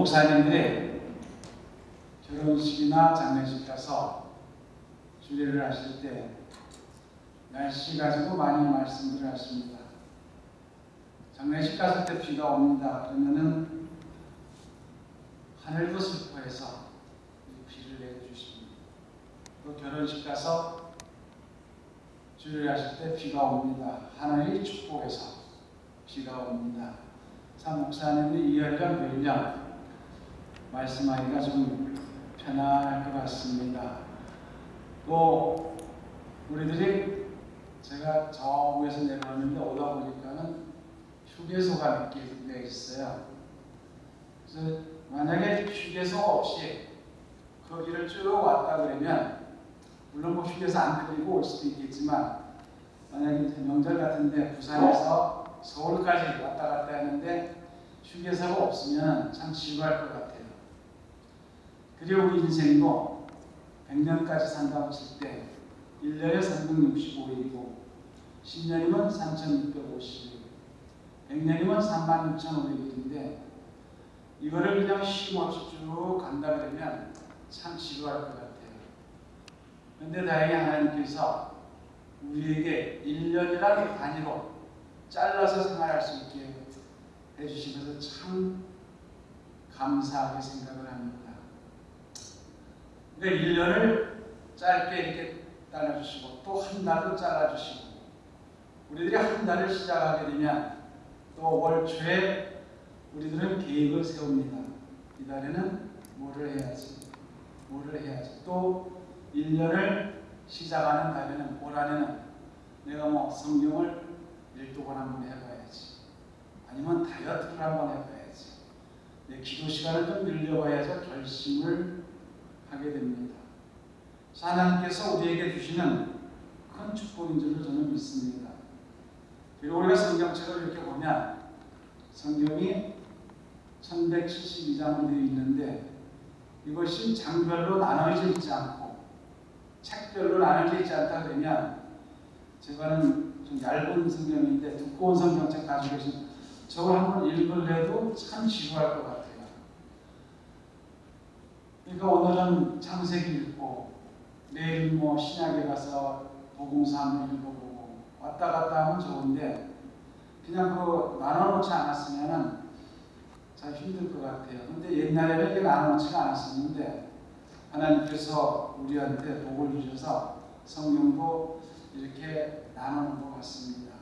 목사님들이 결혼식이나 장례식 가서 주례를 하실 때 날씨 가지고 많이 말씀들을 하십니다. 장례식 갔을 때 비가 옵니다. 그러면은 하늘도 슬퍼해서 비를 내려주십니다. 또 결혼식 가서 주례를 하실 때 비가 옵니다. 하늘이 축복해서 비가 옵니다. 참 목사님이 이해가 되냐 말씀하기가 좀 편할 것 같습니다. 또 우리들이 제가 저 위에서 내려오는데 오다 보니까는 휴게소가 몇 개 있어요. 그래서 만약에 휴게소 없이 거기를 쭉 왔다 그러면 물론 뭐 휴게소 안 끌고 올 수도 있겠지만 만약에 명절 같은데 부산에서 서울까지 왔다 갔다 하는데 휴게소가 없으면 참 지루할 것 같아요. 그리고 우리 인생도 100년까지 산다고 칠때 1년에 365일이고 10년이면 3,650일 100년이면 36,500일인데 이거를 그냥 쉼없이 쭉 간다 그러면 참 지루할 것 같아요. 그런데 다행히 하나님께서 우리에게 1년이라는 단위로 잘라서 생활할 수 있게 해주시면서 참 감사하게 생각을 합니다. 그러니까 1년을 짧게 이렇게 잘라주시고 또 한 달도 잘라주시고 우리들이 한 달을 시작하게 되면 또 월 초에 우리들은 계획을 세웁니다. 이 달에는 뭐를 해야지, 뭐를 해야지. 또 1년을 시작하는 달에는 올 한해는 내가 뭐 성경을 일독을 한번 해봐야지. 아니면 다이어트를 한번 해봐야지. 내 기도 시간을 좀 늘려봐야지 결심을 하게 됩니다. 하나님께서 우리에게 주시는 큰 축복인 줄을 저는 믿습니다. 그리고 우리가 성경책을 이렇게 보면 성경이 1172장으로 되어 있는데 이것이 장별로 나눠져 있지 않고 책별로 나눠져 있지 않다 그러면 제가는 좀 얇은 성경인데 두꺼운 성경책 가지고 계신 저걸 한번 읽을래도 참 지루할 것 같아요. 그러니까 오늘은 창세기 읽고 내일 뭐 신약에 가서 한번 읽어보고 왔다 갔다 하면 좋은데 그냥 그 나눠놓지 않았으면은 참 힘들 것 같아요. 근데 옛날에는 이렇게 나눠놓지가 않았었는데 하나님께서 우리한테 복을 주셔서 성경도 이렇게 나눠놓은 것 같습니다.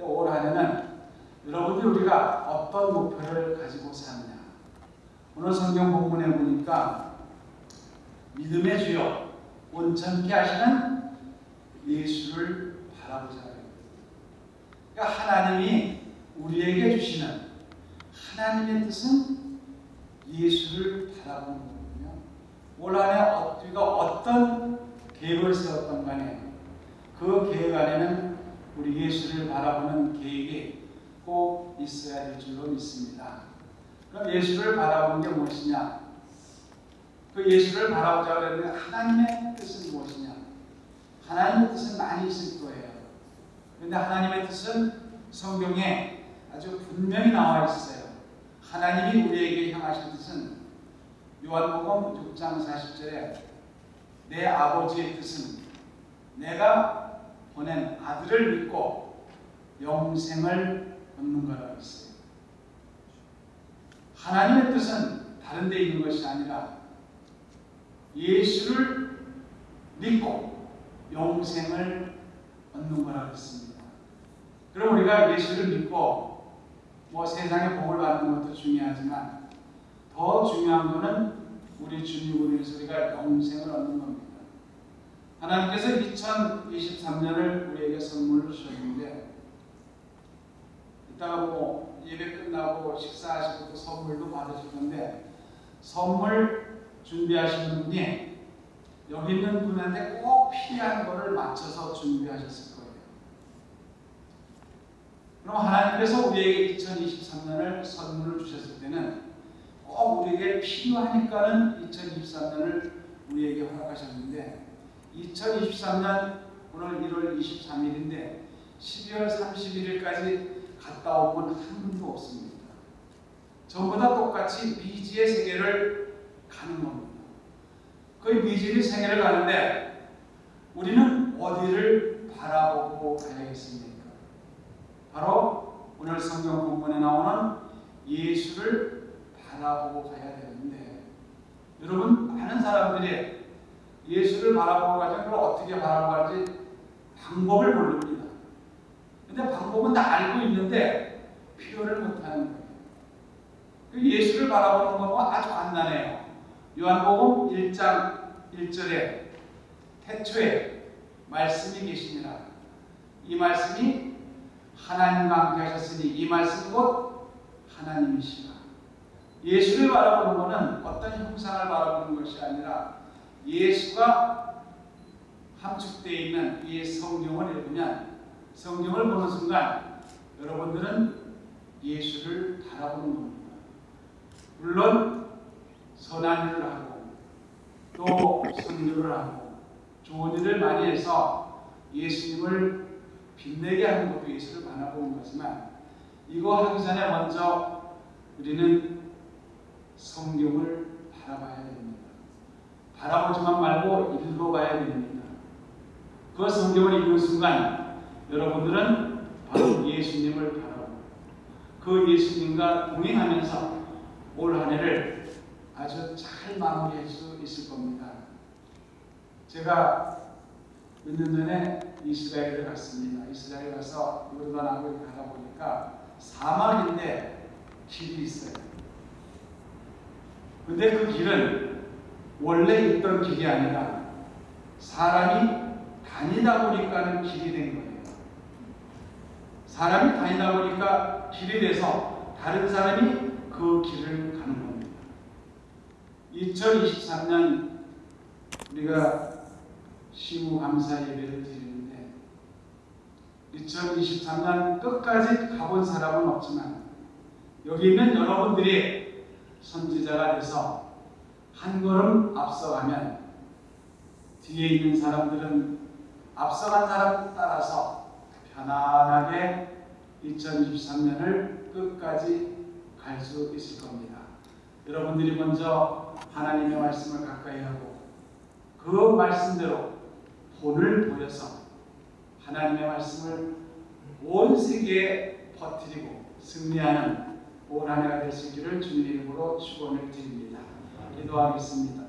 올 한해는 여러분들이 우리가 어떤 목표를 가지고 사느냐 오늘 성경 본문에 보니까 믿음의 주요 온전케 하시는 예수를 바라보자. 그러니까 하나님이 우리에게 주시는 하나님의 뜻은 예수를 바라보는 거거든요. 올 한해 우리가 어떤 계획을 세웠던 간에 그 계획 안에는 우리 예수를 바라보는 계획이 꼭 있어야 될 줄로 믿습니다. 그럼 예수를 바라보는 게 무엇이냐? 그 예수를 바라보자 그랬는데 하나님의 뜻은 무엇이냐? 하나님의 뜻은 많이 있을 거예요. 그런데 하나님의 뜻은 성경에 아주 분명히 나와 있어요. 하나님이 우리에게 향하신 뜻은 요한복음 6장 40절에 내 아버지의 뜻은 내가 보낸 아들을 믿고 영생을 얻는 거라고 있어요. 하나님의 뜻은 다른 데 있는 것이 아니라 예수를 믿고 영생을 얻는 거라고 했습니다. 그럼 우리가 예수를 믿고 뭐 세상의 복을 받는 것도 중요하지만 더 중요한 것은 우리 주님으로 인해서 우리가 영생을 얻는 겁니다. 하나님께서 2023년을 우리에게 선물로 주셨는데 이따가 뭐 예배 끝나고 식사하시고 또 선물도 받으실 건데 선물 준비하시는 분이 여기 있는 분한테 꼭 필요한 것을 맞춰서 준비하셨을 거예요. 그럼 하나님께서 우리에게 2023년을 선물을 주셨을 때는 꼭 우리에게 필요하니까는 2023년을 우리에게 허락하셨는데 2023년 오늘 1월 23일인데 12월 31일까지 갔다 온분한 분도 없습니다. 전부 다 똑같이 미지의 세계를 가는 겁니다. 그 미지의 세계를 가는데 우리는 어디를 바라보고 가야겠습니까? 바로 오늘 성경 본문에 나오는 예수를 바라보고 가야 되는데 여러분 많은 사람들이 예수를 바라보고 가자 그걸 어떻게 바라보고 갈지 방법을 모릅니다. 근데 방법은 다 알고 있는데 표현을 못하는 거예요. 그 예수를 바라보는 것은 아주 간단해요. 요한복음 1장 1절에 태초에 말씀이 계시니라. 이 말씀이 하나님과 함께 하셨으니 이 말씀이 곧 하나님이시라. 예수를 바라보는 것은 어떤 형상을 바라보는 것이 아니라 예수가 함축되어 있는 이 성경을 읽으면 성경을 보는 순간 여러분들은 예수를 바라보는 겁니다. 물론 선한 일을 하고 또 선교를 하고 좋은 일을 많이 해서 예수님을 빛내게 하는 것도 예수를 바라보는 거지만 이거 하기 전에 먼저 우리는 성경을 바라봐야 됩니다. 바라보지만 말고 읽어봐야 됩니다. 그 성경을 읽는 순간 여러분들은 바로 예수님을 바라보고 그 예수님과 동행하면서 올 한 해를 아주 잘 마무리할 수 있을 겁니다. 제가 몇 년 전에 이스라엘을 갔습니다. 이스라엘 가서 요르단하고 가다 보니까 사막인데 길이 있어요. 근데 그 길은 원래 있던 길이 아니라 사람이 다니다 보니까는 길이 된 거예요. 사람이 다니다 보니까 길이 돼서 다른 사람이 그 길을 가는 겁니다. 2023년 우리가 시무 감사 예배를 드리는데 2023년 끝까지 가본 사람은 없지만 여기 있는 여러분들이 선지자가 돼서 한 걸음 앞서가면 뒤에 있는 사람들은 앞서간 사람 따라서 편안하게 2023년을 끝까지 갈 수 있을 겁니다. 여러분들이 먼저 하나님의 말씀을 가까이 하고 그 말씀대로 본을 보여서 하나님의 말씀을 온 세계에 퍼뜨리고 승리하는 온 한 해가 있기를 주님 이름으로 축원을 드립니다. 기도하겠습니다.